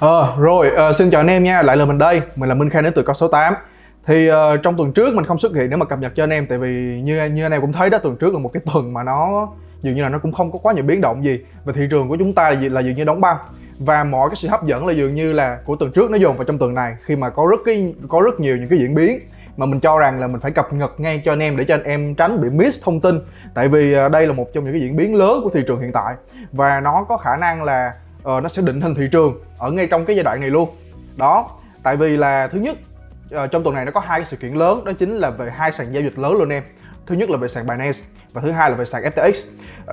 Ờ rồi, ờ, xin chào anh em nha, lại là mình đây, mình là Minh Khang đến từ con số 8 Thì ờ, trong tuần trước mình không xuất hiện để mà cập nhật cho anh em Tại vì như như anh em cũng thấy đó, tuần trước là một cái tuần mà nó dường như là nó cũng không có quá nhiều biến động gì. Và thị trường của chúng ta là, là dường như đóng băng. Và mọi cái sự hấp dẫn là dường như là của tuần trước nó dồn vào trong tuần này Khi mà có rất cái có rất nhiều những cái diễn biến mà mình cho rằng là mình phải cập nhật ngay cho anh em để cho anh em tránh bị miss thông tin. Tại vì ờ, đây là một trong những cái diễn biến lớn của thị trường hiện tại. Và nó có khả năng là uh, nó sẽ định hình thị trường ở ngay trong cái giai đoạn này luôn. Đó tại vì là thứ nhất uh, trong tuần này nó có hai cái sự kiện lớn đó chính là về hai sàn giao dịch lớn luôn em. Thứ nhất là về sàn Binance và thứ hai là về sàn FTX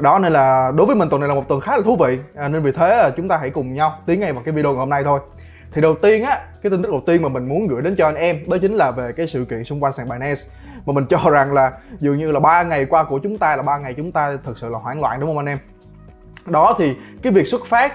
đó nên là đối với mình tuần này là một tuần khá là thú vị à, nên vì thế là chúng ta hãy cùng nhau tiến ngay vào cái video ngày hôm nay thôi. Thì đầu tiên á cái tin tức đầu tiên mà mình muốn gửi đến cho anh em đó chính là về cái sự kiện xung quanh sàn Binance. Mà mình cho rằng là dường như là ba ngày qua của chúng ta là ba ngày chúng ta thực sự là hoảng loạn đúng không anh em? Đó thì cái việc xuất phát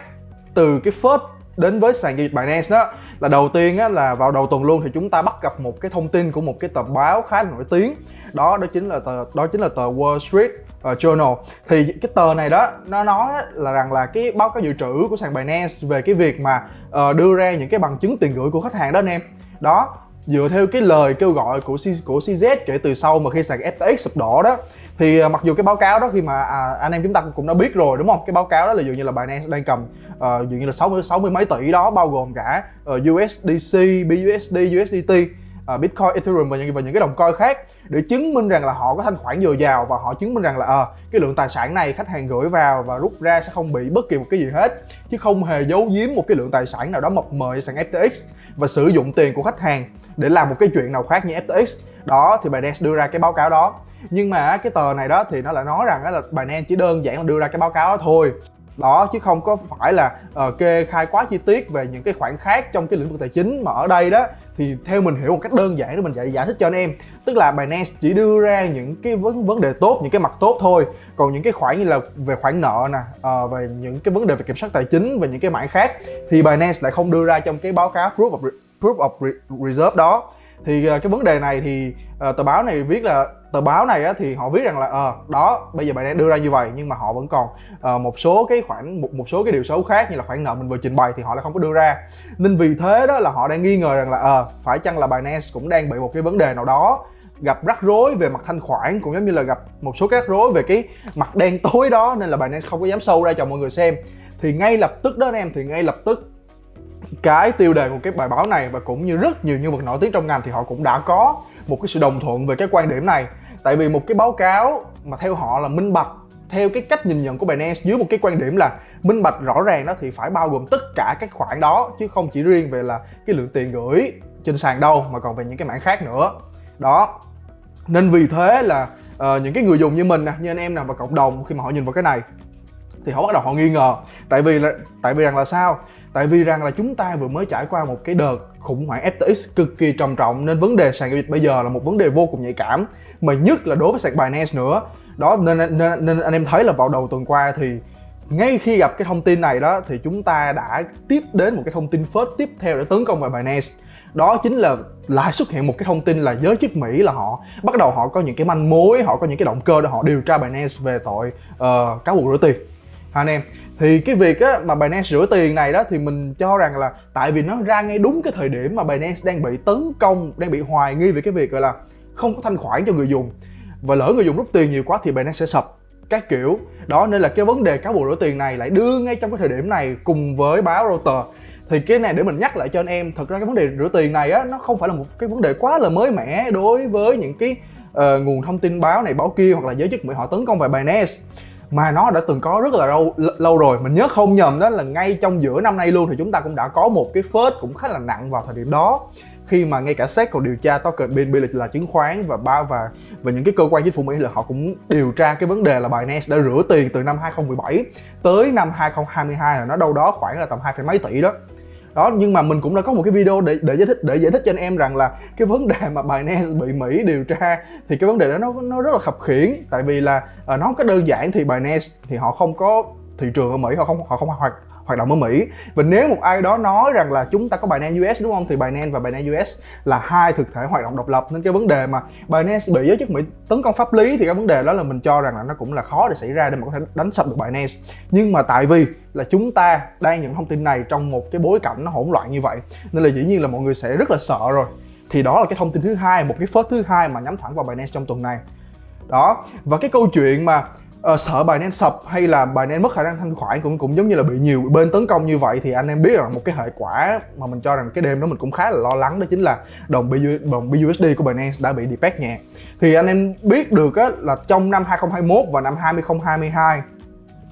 từ cái first đến với sàn giao dịch Binance đó là đầu tiên á, là vào đầu tuần luôn thì chúng ta bắt gặp một cái thông tin của một cái tờ báo khá là nổi tiếng. Đó đó chính là tờ đó chính là tờ Wall Street uh, Journal. Thì cái tờ này đó nó nói là rằng là cái báo cáo dự trữ của sàn Binance về cái việc mà uh, đưa ra những cái bằng chứng tiền gửi của khách hàng đó anh em. Đó dựa theo cái lời kêu gọi của C, của CZ kể từ sau mà khi sàn FTX sụp đổ đó thì à, mặc dù cái báo cáo đó khi mà à, anh em chúng ta cũng đã biết rồi đúng không? Cái báo cáo đó là dường như là Binance đang cầm uh, dường như là 60 60 mấy tỷ đó bao gồm cả ờ, uh, USDC, BUSD, USDT uh, ờ, Bitcoin, Ethereum và những và những cái đồng coin khác để chứng minh rằng là họ có thanh khoản dồi dào và họ chứng minh rằng là à, cái lượng tài sản này khách hàng gửi vào và rút ra sẽ không bị bất kỳ một cái gì hết chứ không hề giấu giếm một cái lượng tài sản nào đó mập mờ sàn FTX và sử dụng tiền của khách hàng để làm một cái chuyện nào khác như FTX đó thì Binance đưa ra cái báo cáo đó. Nhưng mà cái tờ này đó thì nó lại nói rằng là Binance chỉ đơn giản là đưa ra cái báo cáo đó thôi. Đó chứ không có phải là uh, kê khai quá chi tiết về những cái khoản khác trong cái lĩnh vực tài chính mà ở đây đó. Thì theo mình hiểu một cách đơn giản để mình giải giải thích cho anh em. Tức là Binance chỉ đưa ra những cái vấn vấn đề tốt những cái mặt tốt thôi. Còn những cái khoản như là về khoản nợ nè uh, về những cái vấn đề về kiểm soát tài chính và những cái mảng khác thì Binance lại không đưa ra trong cái báo cáo proof of proof of reserve đó. Thì ờ, cái vấn đề này thì uh, tờ báo này viết là tờ báo này á, thì họ viết rằng là ờ à, đó bây giờ bạn đang đưa ra như vậy nhưng mà họ vẫn còn uh, một số cái khoản một một số cái điều xấu khác như là khoản nợ mình vừa trình bày thì họ lại không có đưa ra. Nên vì thế đó là họ đang nghi ngờ rằng là ờ à, phải chăng là Binance cũng đang bị một cái vấn đề nào đó gặp rắc rối về mặt thanh khoản cũng giống như là gặp một số cái rắc rối về cái mặt đen tối đó nên là Binance không có dám sâu ra cho mọi người xem. Thì ngay lập tức đó anh em thì ngay lập tức cái tiêu đề của cái bài báo này và cũng như rất nhiều nhân vật nổi tiếng trong ngành thì họ cũng đã có một cái sự đồng thuận về cái quan điểm này. Tại vì một cái báo cáo mà theo họ là minh bạch theo cái cách nhìn nhận của Binance dưới một cái quan điểm là minh bạch rõ ràng đó thì phải bao gồm tất cả các khoản đó chứ không chỉ riêng về là cái lượng tiền gửi trên sàn đâu mà còn về những cái mảng khác nữa. Đó nên vì thế là uh, những cái người dùng như mình nè như anh em nào và cộng đồng khi mà họ nhìn vào cái này thì họ bắt đầu họ nghi ngờ. Tại vì là tại vì rằng là sao? Tại vì rằng là chúng ta vừa mới trải qua một cái đợt khủng hoảng FTX cực kỳ trầm trọng nên vấn đề sàn giao dịch bây giờ là một vấn đề vô cùng nhạy cảm mà nhất là đối với sàn Binance nữa. Đó nên, nên nên anh em thấy là vào đầu tuần qua thì ngay khi gặp cái thông tin này đó thì chúng ta đã tiếp đến một cái thông tin phớt tiếp theo để tấn công vào Binance. Đó chính là lại xuất hiện một cái thông tin là giới chức Mỹ là họ bắt đầu họ có những cái manh mối họ có những cái động cơ để họ điều tra Binance về tội uh, cáo buộc rửa tiền anh em? Thì cái việc á, mà Binance rửa tiền này đó thì mình cho rằng là tại vì nó ra ngay đúng cái thời điểm mà Binance đang bị tấn công đang bị hoài nghi về cái việc gọi là không có thanh khoản cho người dùng. Và lỡ người dùng rút tiền nhiều quá thì Binance sẽ sập. Các kiểu. Đó nên là cái vấn đề cáo buộc rửa tiền này lại đưa ngay trong cái thời điểm này cùng với báo Reuters. Thì cái này để mình nhắc lại cho anh em thật ra cái vấn đề rửa tiền này á nó không phải là một cái vấn đề quá là mới mẻ đối với những cái uh, nguồn thông tin báo này báo kia hoặc là giới chức Mỹ họ tấn công về Binance mà nó đã từng có rất là lâu lâu rồi. Mình nhớ không nhầm đó là ngay trong giữa năm nay luôn thì chúng ta cũng đã có một cái phớt cũng khá là nặng vào thời điểm đó. Khi mà ngay cả SEC còn điều tra token BNB là, là chứng khoán và ba và và những cái cơ quan chính phủ Mỹ là họ cũng điều tra cái vấn đề là Binance đã rửa tiền từ năm 2017 tới năm 2022 là nó đâu đó khoảng là tầm hai mấy tỷ đó đó nhưng mà mình cũng đã có một cái video để để giải thích để giải thích cho anh em rằng là cái vấn đề mà Binance bị Mỹ điều tra thì cái vấn đề đó nó nó rất là khập khiển. Tại vì là uh, nó có đơn giản thì Binance thì họ không có thị trường ở Mỹ họ không họ không hoạt hoạt động ở Mỹ. Và nếu một ai đó nói rằng là chúng ta có Binance US đúng không, thì Binance và Binance US là hai thực thể hoạt động độc lập. Nên cái vấn đề mà Binance bị giới chức Mỹ tấn công pháp lý thì cái vấn đề đó là mình cho rằng là nó cũng là khó để xảy ra để mà có thể đánh sập được Binance. Nhưng mà tại vì là chúng ta đang những thông tin này trong một cái bối cảnh nó hỗn loạn như vậy, nên là dĩ nhiên là mọi người sẽ rất là sợ rồi. Thì đó là cái thông tin thứ hai, một cái phớt thứ hai mà nhắm thẳng vào Binance trong tuần này. Đó, và cái câu chuyện mà uh, sợ Binance sập hay là bài nên mất khả năng thanh khoản cũng cũng giống như là bị nhiều bên tấn công như vậy thì anh em biết rằng một cái hệ quả mà mình cho rằng cái đêm đó mình cũng khá là lo lắng đó chính là đồng BU, đồng BUSD của Binance đã bị depeg nhẹ thì anh em biết được á, là trong năm 2021 và năm 2022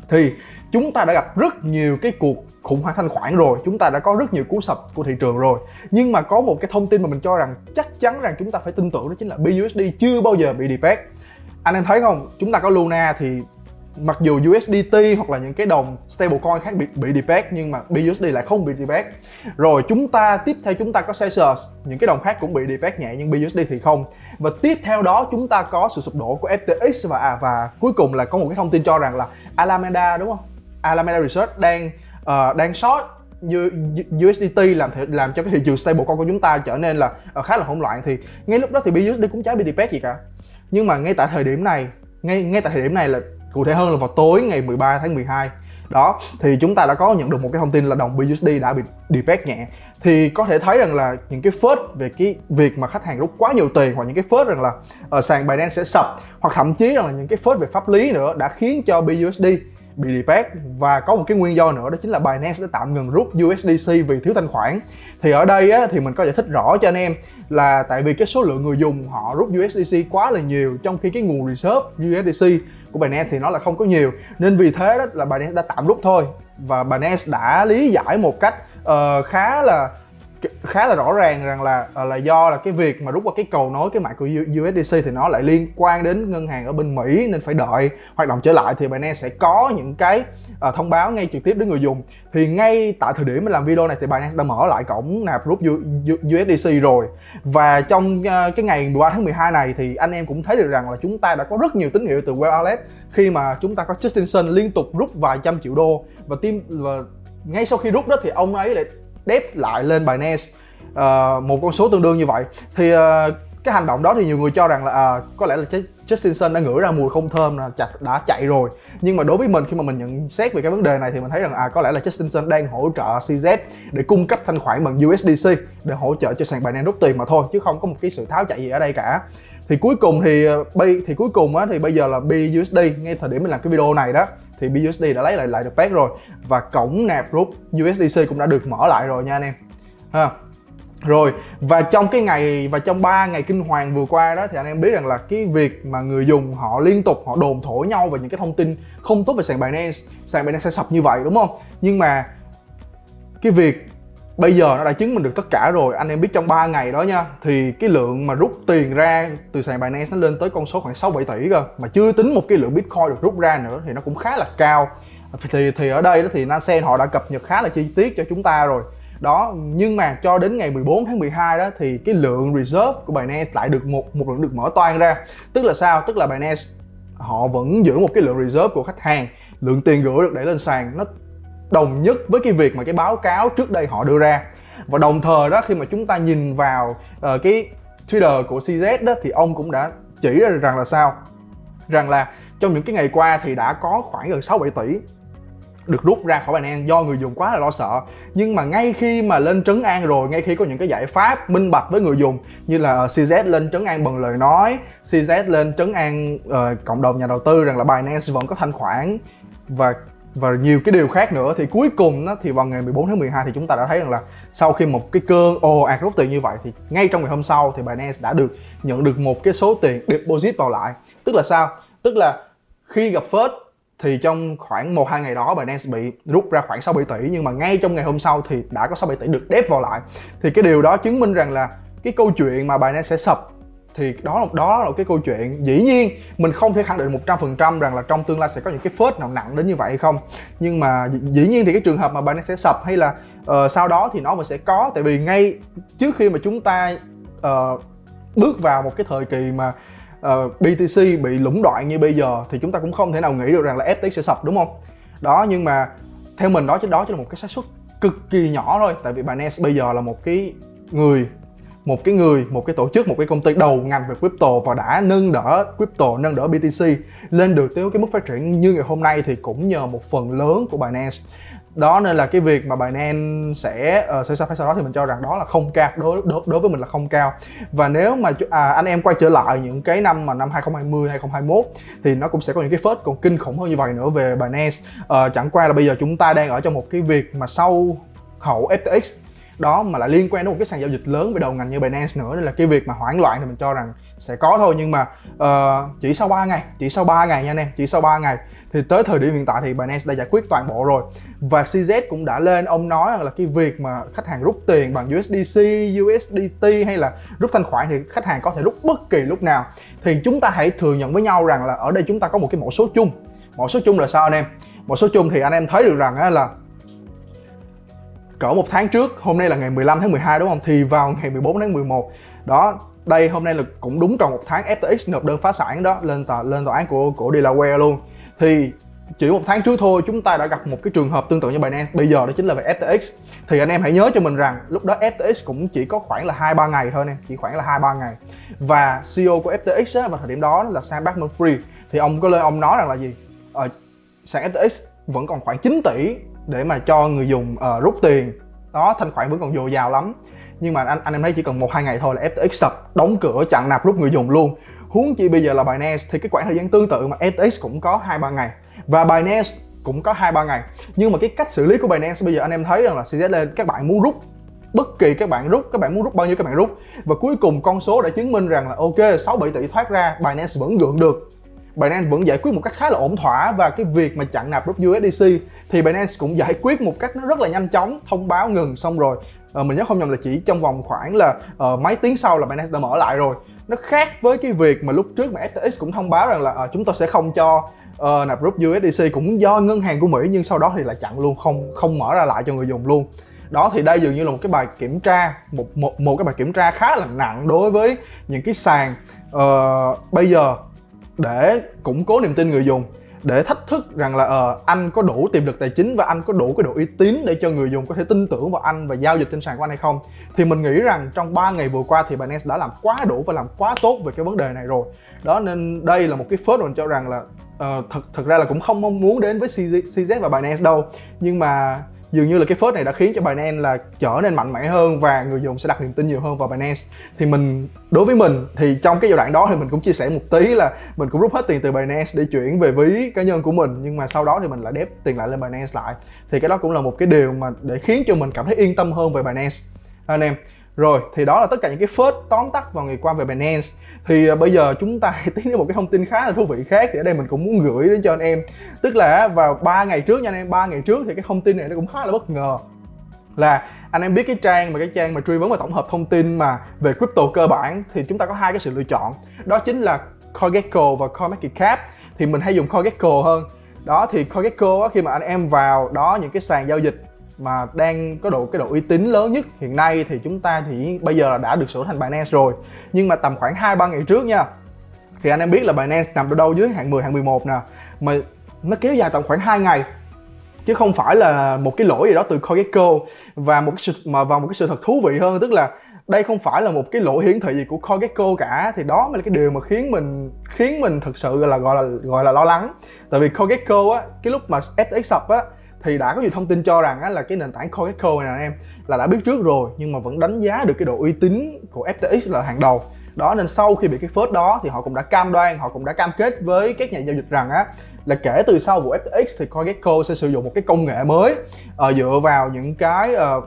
thì chúng ta đã gặp rất nhiều cái cuộc khủng hoảng thanh khoản rồi chúng ta đã có rất nhiều cú sập của thị trường rồi. Nhưng mà có một cái thông tin mà mình cho rằng chắc chắn rằng chúng ta phải tin tưởng đó chính là BUSD chưa bao giờ bị depeg anh em thấy không? Chúng ta có Luna thì mặc dù USDT hoặc là những cái đồng stablecoin khác bị bị depeg nhưng mà BUSD lại không bị depeg rồi chúng ta tiếp theo chúng ta có Celsius những cái đồng khác cũng bị depeg nhẹ nhưng BUSD thì không. Và tiếp theo đó chúng ta có sự sụp đổ của FTX và à, và cuối cùng là có một cái thông tin cho rằng là Alameda đúng không? Alameda Research đang uh, đang short USDT làm làm cho cái thị trường stablecoin của chúng ta trở nên là uh, khá là hỗn loạn. Thì ngay lúc đó thì BUSD cũng chả bị depeg gì cả nhưng mà ngay tại thời điểm này ngay ngay tại thời điểm này là cụ thể hơn là vào tối ngày 13 tháng 12 đó thì chúng ta đã có nhận được một cái thông tin là đồng BUSD đã bị depeg nhẹ. Thì có thể thấy rằng là những cái phớt về cái việc mà khách hàng rút quá nhiều tiền hoặc những cái phớt rằng là uh, sàn Binance sẽ sập hoặc thậm chí rằng là những cái phớt về pháp lý nữa đã khiến cho BUSD bị depeg và có một cái nguyên do nữa đó chính là Binance đã tạm ngừng rút USDC vì thiếu thanh khoản. Thì ở đây á, thì mình có giải thích rõ cho anh em là tại vì cái số lượng người dùng họ rút USDC quá là nhiều trong khi cái nguồn reserve USDC của Binance thì nó là không có nhiều. Nên vì thế đó là Binance đã tạm rút thôi. Và Binance đã lý giải một cách uh, khá là khá là rõ ràng rằng là à, là do là cái việc mà rút qua cái cầu nối cái mạng của USDC thì nó lại liên quan đến ngân hàng ở bên Mỹ nên phải đợi hoạt động trở lại thì Binance sẽ có những cái uh, thông báo ngay trực tiếp đến người dùng. Thì ngay tại thời điểm mình làm video này thì Binance đã mở lại cổng nạp rút USDC rồi. Và trong uh, cái ngày 13 tháng 12 này thì anh em cũng thấy được rằng là chúng ta đã có rất nhiều tín hiệu từ Wallet khi mà chúng ta có Justin Sun liên tục rút vài trăm triệu đô và team và ngay sau khi rút đó thì ông ấy lại đép lại lên Binance uh, ờ, một con số tương đương như vậy. Thì uh, cái hành động đó thì nhiều người cho rằng là à, có lẽ là Justin Sun đã ngửi ra mùi không thơm là chặt đã chạy rồi. Nhưng mà đối với mình khi mà mình nhận xét về cái vấn đề này thì mình thấy rằng à có lẽ là Justin Sun đang hỗ trợ CZ để cung cấp thanh khoản bằng USDC để hỗ trợ cho sàn Binance rút tiền mà thôi chứ không có một cái sự tháo chạy gì ở đây cả. Thì cuối cùng thì ờ, thì cuối cùng á thì bây giờ là BUSD ngay thời điểm mình làm cái video này đó thì BUSD đã lấy lại lại được peg rồi. Và cổng nạp rút USDC cũng đã được mở lại rồi nha anh em. Ha. Rồi, và trong cái ngày, và trong 3 ngày kinh hoàng vừa qua đó thì anh em biết rằng là cái việc mà người dùng họ liên tục họ đồn thổi nhau về những cái thông tin không tốt về sàn Binance sàn Binance sẽ sập như vậy, đúng không? Nhưng mà cái việc bây giờ nó đã chứng minh được tất cả rồi. Anh em biết trong 3 ngày đó nha, thì cái lượng mà rút tiền ra từ sàn Binance nó lên tới con số khoảng 6 7 tỷ cơ. Mà chưa tính một cái lượng Bitcoin được rút ra nữa thì nó cũng khá là cao. Thì thì ở đây đó thì Nansen họ đã cập nhật khá là chi tiết cho chúng ta rồi. Đó, nhưng mà cho đến ngày 14 tháng 12 đó thì cái lượng reserve của Binance lại được một một lượng được mở toan ra. Tức là sao? Tức là Binance họ vẫn giữ một cái lượng reserve của khách hàng. Lượng tiền gửi được đẩy lên sàn nó đồng nhất với cái việc mà cái báo cáo trước đây họ đưa ra. Và đồng thời đó khi mà chúng ta nhìn vào uh, cái Twitter của CZ đó thì ông cũng đã chỉ ra rằng là sao? Rằng là trong những cái ngày qua thì đã có khoảng gần 6 7 tỷ được rút ra khỏi Binance do người dùng quá là lo sợ. Nhưng mà ngay khi mà lên trấn an rồi ngay khi có những cái giải pháp minh bạch với người dùng như là ờ, CZ lên trấn an bằng lời nói CZ lên trấn an uh, cộng đồng nhà đầu tư rằng là Binance vẫn có thanh khoản và và nhiều cái điều khác nữa thì cuối cùng đó, thì vào ngày 14 tháng 12 thì chúng ta đã thấy rằng là sau khi một cái cơn ồ ạt rút tiền như vậy thì ngay trong ngày hôm sau thì Binance đã được nhận được một cái số tiền deposit vào lại. Tức là sao? Tức là khi gặp phớt thì trong khoảng một hai ngày đó Binance bị rút ra khoảng 6 7 tỷ nhưng mà ngay trong ngày hôm sau thì đã có 6 7 tỷ được đép vào lại. Thì cái điều đó chứng minh rằng là cái câu chuyện mà Binance sẽ sập thì đó là đó là cái câu chuyện. Dĩ nhiên mình không thể khẳng định 100% rằng là trong tương lai sẽ có những cái phớt nào nặng đến như vậy hay không. Nhưng mà dĩ nhiên thì cái trường hợp mà Binance sẽ sập hay là uh, sau đó thì nó vẫn sẽ có. Tại vì ngay trước khi mà chúng ta uh, bước vào một cái thời kỳ mà ờ, uh, BTC bị lũng đoạn như bây giờ thì chúng ta cũng không thể nào nghĩ được rằng là FTX sẽ sập đúng không? Đó nhưng mà theo mình đó chứ đó chỉ là một cái xác suất cực kỳ nhỏ thôi. Tại vì Binance bây giờ là một cái người một cái người một cái tổ chức một cái công ty đầu ngành về crypto và đã nâng đỡ crypto nâng đỡ BTC lên được tới cái mức phát triển như ngày hôm nay thì cũng nhờ một phần lớn của Binance. Đó nên là cái việc mà Binance sẽ uh, sẽ phải sau đó thì mình cho rằng đó là không cao đối đối, đối với mình là không cao. Và nếu mà à, anh em quay trở lại những cái năm mà năm 2020 2021 thì nó cũng sẽ có những cái phớt còn kinh khủng hơn như vậy nữa về Binance. Uh, chẳng qua là bây giờ chúng ta đang ở trong một cái việc mà sau hậu FTX đó mà lại liên quan đến một cái sàn giao dịch lớn về đầu ngành như Binance nữa. Nên là cái việc mà hoảng loạn thì mình cho rằng sẽ có thôi. Nhưng mà uh, chỉ sau 3 ngày chỉ sau 3 ngày nha anh em chỉ sau 3 ngày thì tới thời điểm hiện tại thì Binance đã giải quyết toàn bộ rồi. Và CZ cũng đã lên ông nói là cái việc mà khách hàng rút tiền bằng USDC, USDT hay là rút thanh khoản thì khách hàng có thể rút bất kỳ lúc nào. Thì chúng ta hãy thừa nhận với nhau rằng là ở đây chúng ta có một cái mẫu số chung. Mẫu số chung là sao anh em? Mẫu số chung thì anh em thấy được rằng là cỡ một tháng trước hôm nay là ngày 15 tháng 12 đúng không? Thì vào ngày 14 tháng 11 đó đây hôm nay là cũng đúng tròn một tháng FTX nộp đơn phá sản đó lên tòa lên tòa án của của Delaware luôn. Thì chỉ một tháng trước thôi chúng ta đã gặp một cái trường hợp tương tự như Binance bây giờ đó chính là về FTX thì anh em hãy nhớ cho mình rằng lúc đó FTX cũng chỉ có khoảng là hai ba ngày thôi nè chỉ khoảng là hai ba ngày. Và CEO của FTX á, vào thời điểm đó là Sam Bankman-Fried. Thì ông có lên ông nói rằng là gì? Ở sàn FTX vẫn còn khoảng 9 tỷ để mà cho người dùng uh, rút tiền. Đó thanh khoản vẫn còn dồi dào lắm. Nhưng mà anh anh em thấy chỉ cần một hai ngày thôi là FTX sập đóng cửa chặn nạp rút người dùng luôn. Huống chi bây giờ là Binance thì cái khoảng thời gian tương tự mà FTX cũng có hai ba ngày. Và Binance cũng có hai ba ngày. Nhưng mà cái cách xử lý của Binance bây giờ anh em thấy rằng là sẽ lên các bạn muốn rút bất kỳ các bạn rút các bạn muốn rút bao nhiêu các bạn rút. Và cuối cùng con số đã chứng minh rằng là ok 6 7 tỷ thoát ra Binance vẫn gượng được. Binance vẫn giải quyết một cách khá là ổn thỏa và cái việc mà chặn nạp rút USDC thì Binance cũng giải quyết một cách nó rất là nhanh chóng thông báo ngừng xong rồi. À, mình nhớ không nhầm là chỉ trong vòng khoảng là uh, mấy tiếng sau là Binance đã mở lại rồi. Nó khác với cái việc mà lúc trước mà FTX cũng thông báo rằng là uh, chúng tôi sẽ không cho uh, nạp rút USDC cũng do ngân hàng của Mỹ nhưng sau đó thì lại chặn luôn không không mở ra lại cho người dùng luôn. Đó thì đây dường như là một cái bài kiểm tra một một một cái bài kiểm tra khá là nặng đối với những cái sàn. Uh, bây giờ để củng cố niềm tin người dùng để thách thức rằng là uh, anh có đủ tiềm lực tài chính và anh có đủ cái độ uy tín để cho người dùng có thể tin tưởng vào anh và giao dịch trên sàn của anh hay không. Thì mình nghĩ rằng trong 3 ngày vừa qua thì Binance đã làm quá đủ và làm quá tốt về cái vấn đề này rồi. Đó nên đây là một cái phớt mình cho rằng là uh, thật thật ra là cũng không mong muốn đến với CZ, CZ và Binance đâu. Nhưng mà dường như là cái phớt này đã khiến cho Binance là trở nên mạnh mẽ hơn và người dùng sẽ đặt niềm tin nhiều hơn vào Binance. Thì mình, đối với mình, thì trong cái giai đoạn đó thì mình cũng chia sẻ một tí là mình cũng rút hết tiền từ Binance để chuyển về ví cá nhân của mình, nhưng mà sau đó thì mình lại đép tiền lại lên Binance lại. Thì cái đó cũng là một cái điều mà để khiến cho mình cảm thấy yên tâm hơn về Binance. Anh em rồi thì đó là tất cả những cái phớt tóm tắt vào ngày qua về Binance. Thì uh, bây giờ chúng ta tiến đến một cái thông tin khá là thú vị khác thì ở đây mình cũng muốn gửi đến cho anh em. Tức là vào 3 ngày trước nha anh em ba ngày trước thì cái thông tin này nó cũng khá là bất ngờ. Là anh em biết cái trang mà cái trang mà truy vấn và tổng hợp thông tin mà về crypto cơ bản thì chúng ta có hai cái sự lựa chọn. Đó chính là CoinGecko và CoinMarketCap thì mình hay dùng CoinGecko hơn. Đó thì CoinGecko á, khi mà anh em vào đó những cái sàn giao dịch mà đang có độ, cái độ uy tín lớn nhất hiện nay thì chúng ta thì bây giờ đã được sửa thành Binance rồi. Nhưng mà tầm khoảng 2 3 ngày trước nha, thì anh em biết là Binance nằm ở đâu dưới hạng 10 hạng 11 nè. Mà nó kéo dài tầm khoảng 2 ngày, chứ không phải là một cái lỗi gì đó từ CoinGecko và một cái sự, mà vào một cái sự thật thú vị hơn, tức là đây không phải là một cái lỗi hiển thị gì của CoinGecko cả. Thì đó mới là cái điều mà khiến mình khiến mình thực sự là, gọi là gọi là lo lắng. Tại vì CoinGecko á, cái lúc mà FTX sập á thì đã có nhiều thông tin cho rằng á, là cái nền tảng CoinGecko này nè em là đã biết trước rồi nhưng mà vẫn đánh giá được cái độ uy tín của FTX là hàng đầu. Đó nên sau khi bị cái phớt đó thì họ cũng đã cam đoan họ cũng đã cam kết với các nhà giao dịch rằng á là kể từ sau vụ FTX thì CoinGecko sẽ sử dụng một cái công nghệ mới uh, dựa vào những cái uh,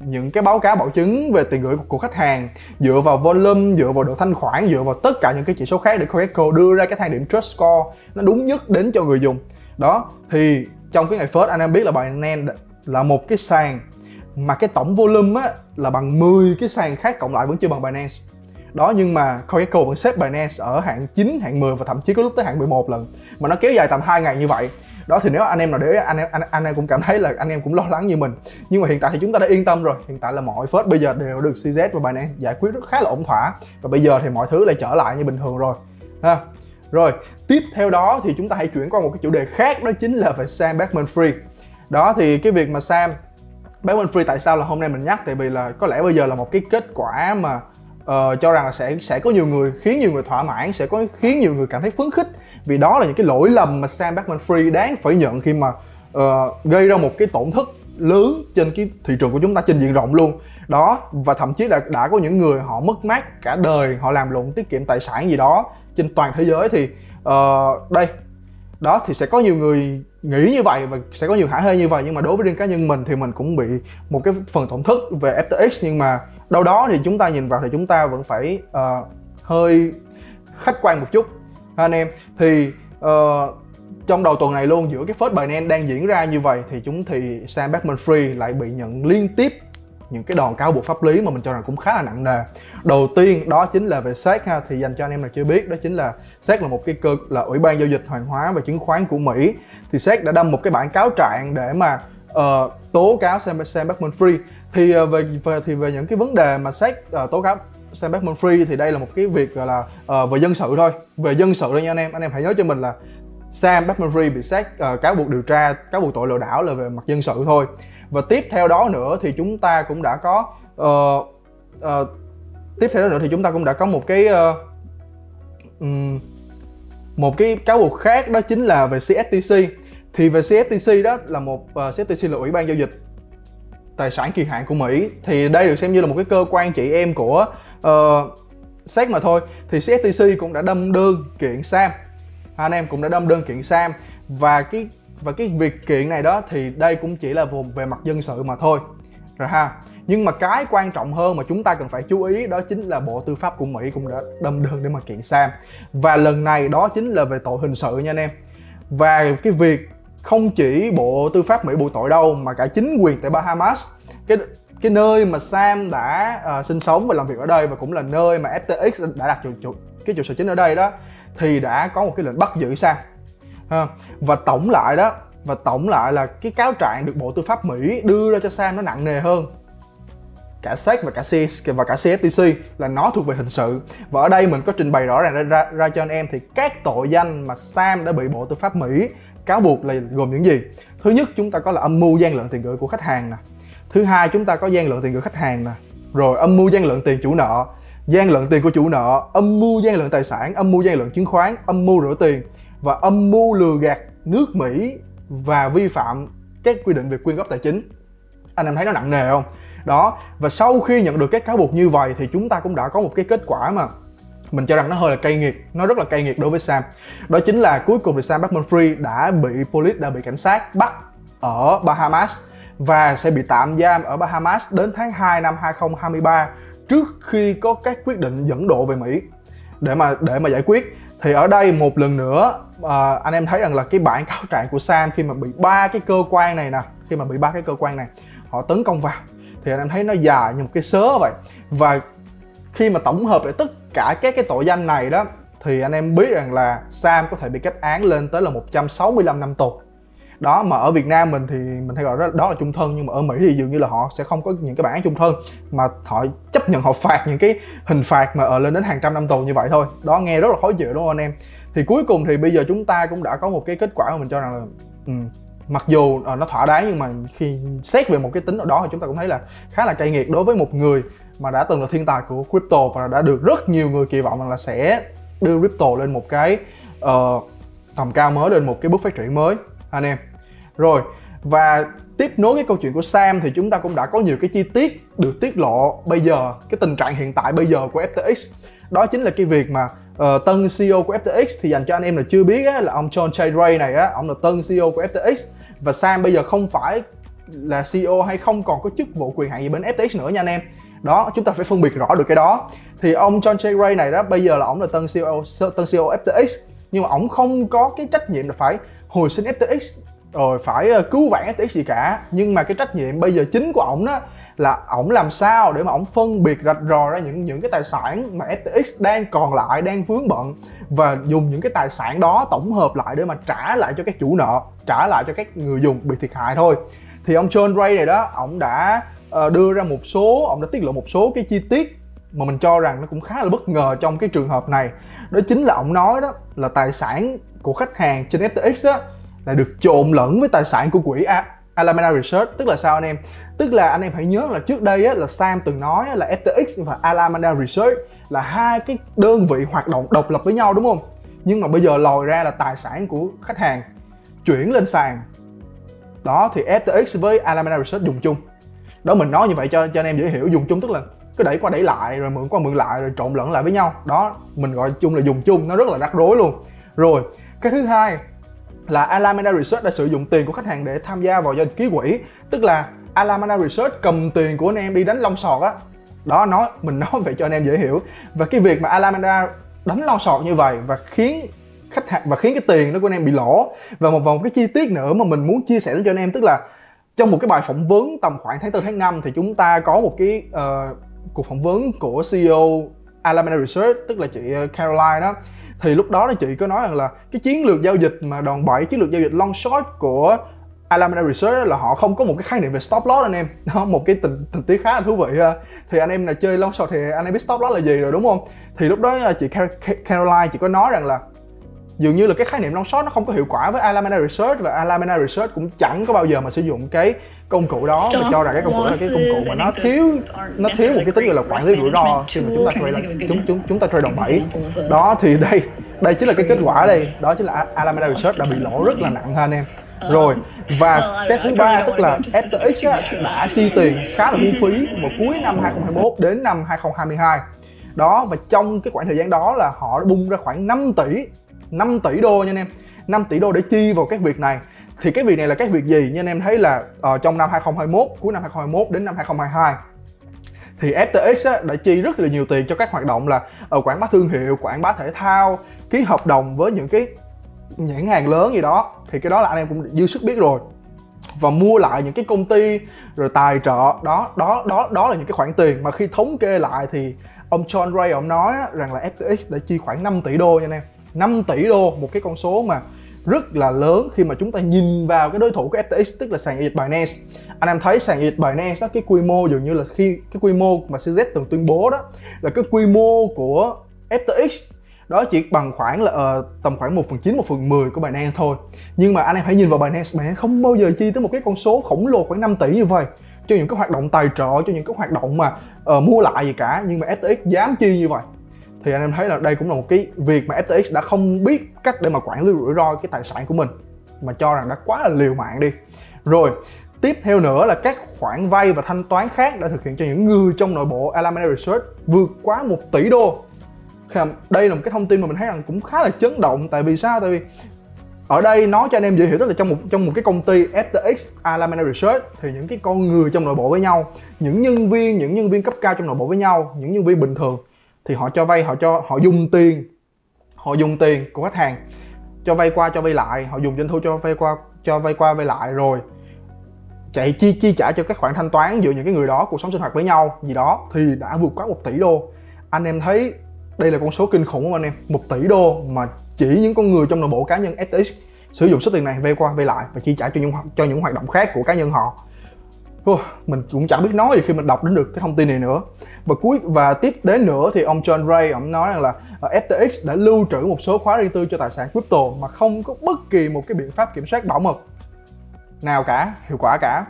những cái báo cáo bảo chứng về tiền gửi của, của khách hàng dựa vào volume dựa vào độ thanh khoản dựa vào tất cả những cái chỉ số khác để CoinGecko đưa ra cái thang điểm trust score nó đúng nhất đến cho người dùng. Đó thì trong cái ngày first anh em biết là Binance là một cái sàn mà cái tổng volume á là bằng 10 cái sàn khác cộng lại vẫn chưa bằng Binance đó nhưng mà Coinco vẫn xếp Binance ở hạng 9, hạng 10 và thậm chí có lúc tới hạng 11 lần. Mà nó kéo dài tầm 2 ngày như vậy. Đó thì nếu anh em nào để anh em anh, anh em cũng cảm thấy là anh em cũng lo lắng như mình. Nhưng mà hiện tại thì chúng ta đã yên tâm rồi. Hiện tại là mọi phớt bây giờ đều được CZ và Binance giải quyết rất khá là ổn thỏa. Và bây giờ thì mọi thứ lại trở lại như bình thường rồi. Ha? Rồi tiếp theo đó thì chúng ta hãy chuyển qua một cái chủ đề khác đó chính là về Sam Bankman-Fried đó thì cái việc mà Sam Bankman Free tại sao là hôm nay mình nhắc? Tại vì là có lẽ bây giờ là một cái kết quả mà uh, cho rằng là sẽ sẽ có nhiều người khiến nhiều người thỏa mãn sẽ có khiến nhiều người cảm thấy phấn khích. Vì đó là những cái lỗi lầm mà Sam Bankman-Fried đáng phải nhận khi mà uh, gây ra một cái tổn thất lớn trên cái thị trường của chúng ta trên diện rộng luôn đó và thậm chí là đã có những người họ mất mát cả đời họ làm lụng tiết kiệm tài sản gì đó trên toàn thế giới thì uh, đây. Đó thì sẽ có nhiều người nghĩ như vậy và sẽ có nhiều hả hê như vậy nhưng mà đối với riêng cá nhân mình thì mình cũng bị một cái phần tổn thất về FTX nhưng mà đâu đó thì chúng ta nhìn vào thì chúng ta vẫn phải uh, hơi khách quan một chút anh em? Thì uh, trong đầu tuần này luôn giữa cái phớt Binance đang diễn ra như vậy thì chúng thì Sam Bankman-Fried lại bị nhận liên tiếp những cái đòn cáo buộc pháp lý mà mình cho rằng cũng khá là nặng nề. Đầu tiên đó chính là về SEC ha thì dành cho anh em nào chưa biết đó chính là SEC là một cái cơ là ủy ban giao dịch hàng hóa và chứng khoán của Mỹ. Thì SEC đã đâm một cái bản cáo trạng để mà uh, tố cáo Sam, Sam Bankman-Fried thì uh, về, về thì về những cái vấn đề mà SEC uh, tố cáo Sam Bankman-Fried thì đây là một cái việc gọi là uh, về dân sự thôi. Về dân sự thôi nha anh em. Anh em hãy nhớ cho mình là Sam Bankman-Fried bị SEC uh, cáo buộc điều tra cáo buộc tội lừa đảo là về mặt dân sự thôi và tiếp theo đó nữa thì chúng ta cũng đã có uh, uh, tiếp theo đó nữa thì chúng ta cũng đã có một cái uh, um, một cái cáo buộc khác đó chính là về CFTC thì về CFTC đó là một uh, CFTC là ủy ban giao dịch tài sản kỳ hạn của Mỹ. Thì đây được xem như là một cái cơ quan chị em của uh, SEC mà thôi. Thì CFTC cũng đã đâm đơn kiện Sam. Anh em cũng đã đâm đơn kiện Sam. Và cái và cái việc kiện này đó thì đây cũng chỉ là vùng về mặt dân sự mà thôi. Rồi ha nhưng mà cái quan trọng hơn mà chúng ta cần phải chú ý đó chính là bộ tư pháp của mỹ cũng đã đâm đơn để mà kiện sam. Và lần này đó chính là về tội hình sự nha anh em. Và cái việc không chỉ bộ tư pháp mỹ buộc tội đâu mà cả chính quyền tại bahamas cái cái nơi mà sam đã uh, sinh sống và làm việc ở đây và cũng là nơi mà ftx đã đặt trụ, trụ cái trụ sở chính ở đây đó thì đã có một cái lệnh bắt giữ sam và tổng lại đó và tổng lại là cái cáo trạng được Bộ Tư pháp Mỹ đưa ra cho Sam nó nặng nề hơn. Cả SEC và cả CS và cả CFTC là nó thuộc về hình sự. Và ở đây mình có trình bày rõ ràng ra, ra, ra cho anh em thì các tội danh mà Sam đã bị Bộ Tư pháp Mỹ cáo buộc là gồm những gì? Thứ nhất chúng ta có là âm mưu gian lận tiền gửi của khách hàng nè. Thứ hai chúng ta có gian lận tiền gửi khách hàng nè. Rồi âm mưu gian lận tiền chủ nợ. Gian lận tiền của chủ nợ âm mưu gian lận tài sản âm mưu gian lận chứng khoán âm mưu rửa tiền và âm mưu lừa gạt nước Mỹ và vi phạm các quy định về quyên góp tài chính. Anh em thấy nó nặng nề không? Đó, và sau khi nhận được các cáo buộc như vậy thì chúng ta cũng đã có một cái kết quả mà mình cho rằng nó hơi là cay nghiệt, nó rất là cay nghiệt đối với Sam. Đó chính là cuối cùng thì Sam Bankman-Fried đã bị police đã bị cảnh sát bắt ở Bahamas và sẽ bị tạm giam ở Bahamas đến tháng 2 năm 2023 trước khi có các quyết định dẫn độ về Mỹ để mà để mà giải quyết thì ở đây một lần nữa à, anh em thấy rằng là cái bản cáo trạng của Sam khi mà bị ba cái cơ quan này nè khi mà bị ba cái cơ quan này họ tấn công vào. Thì anh em thấy nó dài như một cái sớ vậy. Và khi mà tổng hợp lại tất cả các cái tội danh này đó thì anh em biết rằng là Sam có thể bị kết án lên tới là 165 năm tù đó mà ở Việt Nam mình thì mình hay gọi đó, đó là chung thân nhưng mà ở Mỹ thì dường như là họ sẽ không có những cái bản án chung thân mà họ chấp nhận họ phạt những cái hình phạt mà ở lên đến hàng trăm năm tù như vậy thôi. Đó nghe rất là khó chịu đúng không anh em? Thì cuối cùng thì bây giờ chúng ta cũng đã có một cái kết quả mà mình cho rằng là ừ, mặc dù uh, nó thỏa đáng nhưng mà khi xét về một cái tính nào đó thì chúng ta cũng thấy là khá là cay nghiệt đối với một người mà đã từng là thiên tài của crypto và đã được rất nhiều người kỳ vọng rằng là sẽ đưa crypto lên một cái uh, tầm cao mới lên một cái bước phát triển mới. Anh em rồi và tiếp nối cái câu chuyện của Sam thì chúng ta cũng đã có nhiều cái chi tiết được tiết lộ bây giờ cái tình trạng hiện tại bây giờ của FTX đó chính là cái việc mà uh, tân CEO của FTX thì dành cho anh em là chưa biết á, là ông John Chay Ray này á ông là tân CEO của FTX và Sam bây giờ không phải là CEO hay không còn có chức vụ quyền hạn gì bên FTX nữa nha anh em. Đó chúng ta phải phân biệt rõ được cái đó. Thì ông John Chay Ray này đó bây giờ là ông là tân CEO tân CEO FTX nhưng mà ông không có cái trách nhiệm là phải hồi sinh FTX rồi phải ờ, cứu vãn FTX gì cả. Nhưng mà cái trách nhiệm bây giờ chính của ổng đó là ổng làm sao để mà ổng phân biệt rạch rò ra những những cái tài sản mà FTX đang còn lại, đang vướng bận và dùng những cái tài sản đó tổng hợp lại để mà trả lại cho các chủ nợ, trả lại cho các người dùng bị thiệt hại thôi. Thì ông John Ray này đó, ổng đã ờ, đưa ra một số ông đã tiết lộ một số cái chi tiết mà mình cho rằng nó cũng khá là bất ngờ trong cái trường hợp này. Đó chính là ông nói đó là tài sản của khách hàng trên FTX đó là được trộn lẫn với tài sản của quỹ Alameda Research. Tức là sao anh em? Tức là anh em hãy nhớ là trước đây á, là Sam từng nói là FTX và Alameda Research là hai cái đơn vị hoạt động độc lập với nhau đúng không? Nhưng mà bây giờ lòi ra là tài sản của khách hàng chuyển lên sàn. Đó thì FTX với Alameda Research dùng chung. Đó mình nói như vậy cho cho anh em dễ hiểu. Dùng chung tức là cứ đẩy qua đẩy lại rồi mượn qua mượn lại rồi trộn lẫn lại với nhau. Đó mình gọi chung là dùng chung. Nó rất là rắc rối luôn. Rồi cái thứ hai là Alameda Research đã sử dụng tiền của khách hàng để tham gia vào giao dịch ký quỹ. Tức là Alameda Research cầm tiền của anh em đi đánh long sọt á. Đó nói mình nói vậy cho anh em dễ hiểu. Và cái việc mà Alameda đánh long sọt như vậy và khiến khách hàng và khiến cái tiền đó của anh em bị lỗ. Và một vòng cái chi tiết nữa mà mình muốn chia sẻ cho anh em tức là trong một cái bài phỏng vấn tầm khoảng tháng 4 tháng 5 thì chúng ta có một cái uh, cuộc phỏng vấn của CEO Alameda Research tức là chị ờ, Caroline đó thì lúc đó thì chị có nói rằng là cái chiến lược giao dịch mà đòn bẩy, chiến lược giao dịch long short của Alameda Research là họ không có một cái khái niệm về stop loss anh em. Nó một cái tình tình tiết khá là thú vị ha. Thì anh em là chơi long short thì anh em biết stop loss là gì rồi, đúng không? Thì lúc đó à, chị Caroline chị có nói rằng là dường như là cái khái niệm long short nó không có hiệu quả với Alameda Research và Alameda Research cũng chẳng có bao giờ mà sử dụng cái công cụ đó và cho rằng cái công cụ đó là cái công cụ mà nó thiếu nó thiếu một cái tính gọi là quản lý rủi ro khi mà chúng ta trade là chúng chúng chúng ta trade đòn bẩy đó thì đây đây chính là cái kết quả đây. Đó chính là Alameda Research đã bị lỗ rất là nặng ha anh em. Rồi và cái thứ ba tức là FTX đã chi tiền khá là phung phí vào cuối năm 2021 đến năm 2022 đó và trong cái khoảng thời gian đó là họ đã bung ra khoảng 5 tỷ 5 tỷ đô nha anh em. 5 tỷ đô để chi vào các việc này. Thì cái việc này là các việc gì như anh em? Thấy là uh, trong năm 2021 cuối năm 2021 đến năm 2022 thì FTX á, đã chi rất là nhiều tiền cho các hoạt động là ở quảng bá thương hiệu quảng bá thể thao ký hợp đồng với những cái nhãn hàng lớn gì đó. Thì cái đó là anh em cũng dư sức biết rồi. Và mua lại những cái công ty rồi tài trợ. Đó đó đó đó là những cái khoản tiền. Mà khi thống kê lại thì ông John Ray ông nói rằng là FTX đã chi khoảng 5 tỷ đô nha anh em. 5 tỷ đô một cái con số mà rất là lớn khi mà chúng ta nhìn vào cái đối thủ của FTX tức là sàn giao dịch Binance. Anh em thấy sàn giao dịch Binance đó cái quy mô dường như là khi cái quy mô mà CZ từng tuyên bố đó là cái quy mô của FTX đó chỉ bằng khoảng là uh, tầm khoảng 1 phần 9, 1 phần 10 của Binance thôi. Nhưng mà anh em hãy nhìn vào Binance Binance không bao giờ chi tới một cái con số khổng lồ khoảng 5 tỷ như vậy. Cho những cái hoạt động tài trợ cho những cái hoạt động mà uh, mua lại gì cả nhưng mà FTX dám chi như vậy thì anh em thấy là đây cũng là một cái việc mà FTX đã không biết cách để mà quản lý rủi ro cái tài sản của mình, mà cho rằng đã quá là liều mạng đi. Rồi, tiếp theo nữa là các khoản vay và thanh toán khác đã thực hiện cho những người trong nội bộ Alameda Research vượt quá 1 tỷ đô. Đây là một cái thông tin mà mình thấy rằng cũng khá là chấn động, tại vì sao? Tại vì ở đây nói cho anh em dễ hiểu tức là trong một trong một cái công ty FTX Alameda Research thì những cái con người trong nội bộ với nhau, những nhân viên, những nhân viên cấp cao trong nội bộ với nhau, những nhân viên bình thường thì họ cho vay, họ cho, họ dùng tiền, họ dùng tiền của khách hàng cho vay qua, cho vay lại. Họ dùng doanh thu cho vay qua, cho vay qua, vay lại rồi chạy chi chi trả cho các khoản thanh toán giữa những cái người đó, cuộc sống sinh hoạt với nhau. Gì đó thì đã vượt quá một tỷ đô. Anh em thấy đây là con số kinh khủng không anh em? Một tỷ đô mà chỉ những con người trong nội bộ cá nhân FTX sử dụng số tiền này vay qua, vay lại và chi trả cho những cho những hoạt động khác của cá nhân họ mình cũng chẳng biết nói gì khi mình đọc đến được cái thông tin này nữa. Và cuối, và tiếp đến nữa thì ông John Ray, ông nói rằng là ờ, FTX đã lưu trữ một số khóa riêng tư cho tài sản crypto mà không có bất kỳ một cái biện pháp kiểm soát bảo mật nào cả, hiệu quả cả.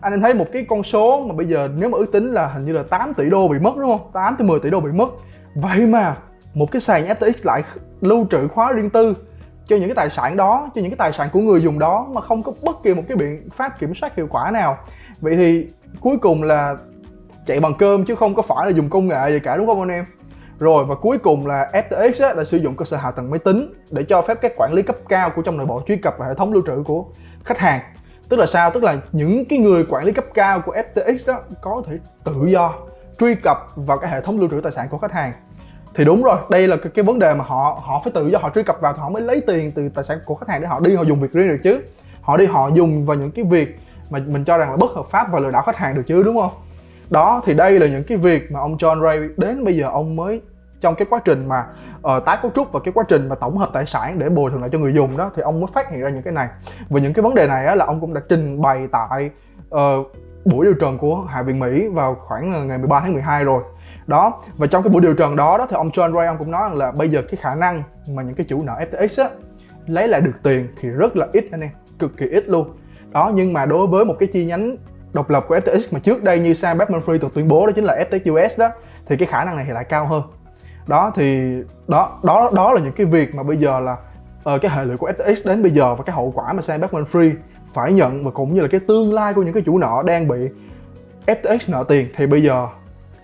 Anh em thấy một cái con số mà bây giờ nếu mà ước tính là hình như là 8 tỷ đô bị mất, đúng không? 8 tới 10 tỷ đô bị mất. Vậy mà một cái sàn FTX lại lưu trữ khóa riêng tư cho những cái tài sản đó, cho những cái tài sản của người dùng đó mà không có bất kỳ một cái biện pháp kiểm soát hiệu quả nào vậy thì cuối cùng là chạy bằng cơm chứ không có phải là dùng công nghệ gì cả đúng không anh em? Rồi và cuối cùng là FTX á, là sử dụng cơ sở hạ tầng máy tính để cho phép các quản lý cấp cao của trong nội bộ truy cập vào hệ thống lưu trữ của khách hàng. Tức là sao? Tức là những cái người quản lý cấp cao của FTX đó có thể tự do truy cập vào cái hệ thống lưu trữ tài sản của khách hàng. Thì đúng rồi đây là cái, cái vấn đề mà họ họ phải tự do họ truy cập vào thì họ mới lấy tiền từ tài sản của khách hàng để họ đi họ dùng việc riêng được chứ. Họ đi họ dùng vào những cái việc mà mình cho rằng là bất hợp pháp và lừa đảo khách hàng được chứ đúng không? Đó thì đây là những cái việc mà ông John Ray đến bây giờ ông mới trong cái quá trình mà uh, tái cấu trúc và cái quá trình mà tổng hợp tài sản để bồi thường lại cho người dùng đó thì ông mới phát hiện ra những cái này. Và những cái vấn đề này á, là ông cũng đã trình bày tại uh, buổi điều trần của Hạ viện Mỹ vào khoảng ngày 13 tháng 12 rồi. Đó và trong cái buổi điều trần đó đó thì ông John Ray ông cũng nói rằng là bây giờ cái khả năng mà những cái chủ nợ FTX á lấy lại được tiền thì rất là ít anh em cực kỳ ít luôn đó nhưng mà đối với một cái chi nhánh độc lập của FTX mà trước đây như Sam Bankman-Fried từng tuyên bố đó chính là FTX US đó thì cái khả năng này thì lại cao hơn. Đó thì đó đó đó là những cái việc mà bây giờ là uh, cái hệ lụy của FTX đến bây giờ và cái hậu quả mà Sam Bankman-Fried phải nhận và cũng như là cái tương lai của những cái chủ nợ đang bị FTX nợ tiền thì bây giờ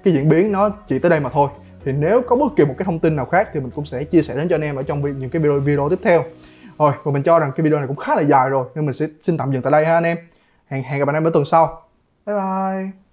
cái diễn biến nó chỉ tới đây mà thôi. Thì nếu có bất kỳ một cái thông tin nào khác thì mình cũng sẽ chia sẻ đến cho anh em ở trong những cái video, video tiếp theo rồi và mình cho rằng cái video này cũng khá là dài rồi, nên mình sẽ xin tạm dừng tại đây ha anh em. Hẹn hẹn gặp anh em ở tuần sau. Bye bye.